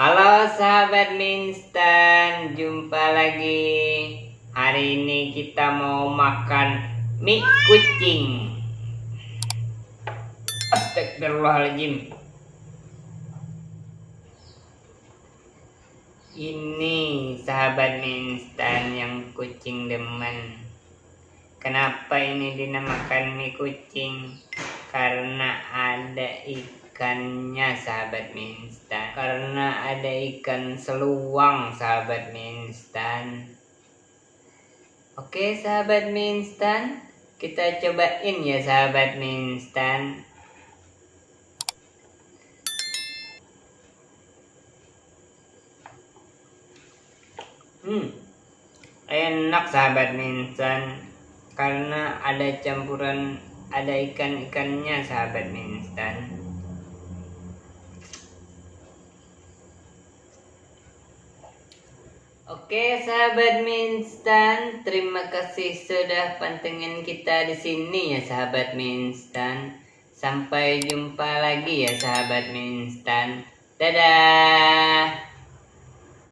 Halo sahabat Minstan, jumpa lagi. Hari ini kita mau makan mie kucing. Astagfirullahaladzim. Ini sahabat Minstan yang kucing demen. Kenapa ini dinamakan mie kucing? Karena ada ikannya sahabat Minstan. Karena ada ikan seluang sahabat Minstan. Oke sahabat Minstan, kita cobain ya sahabat Minstan. Hmm, enak sahabat Minstan karena ada campuran ada ikan-ikannya sahabat mie instan Oke sahabat mie instan, terima kasih sudah pantengin kita di sini ya sahabat mie instan. Sampai jumpa lagi ya sahabat mie instan. Dadah.